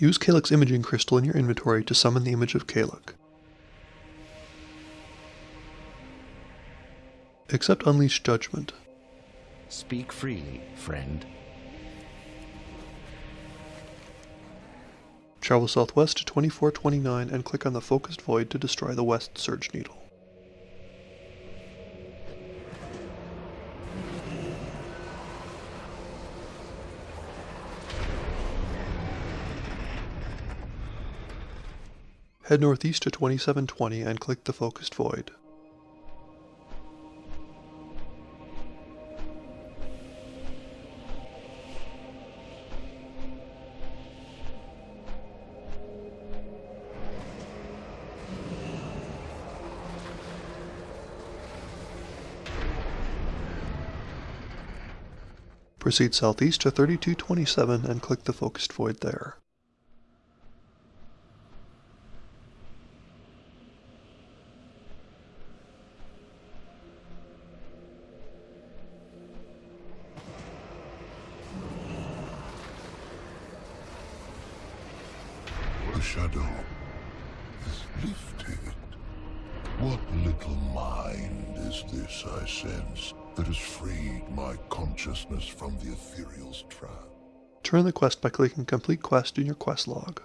Use Calyx Imaging Crystal in your inventory to summon the image of Calyx. Accept Unleashed Judgment. Speak freely, friend. Travel southwest to 2429 and click on the focused void to destroy the west surge needle. Head northeast to 2720 and click the focused void. Proceed southeast to 3227 and click the focused void there. Shadow is lifted. What little mind is this I sense that has freed my consciousness from the ethereal's trap? Turn the quest by clicking Complete Quest in your quest log.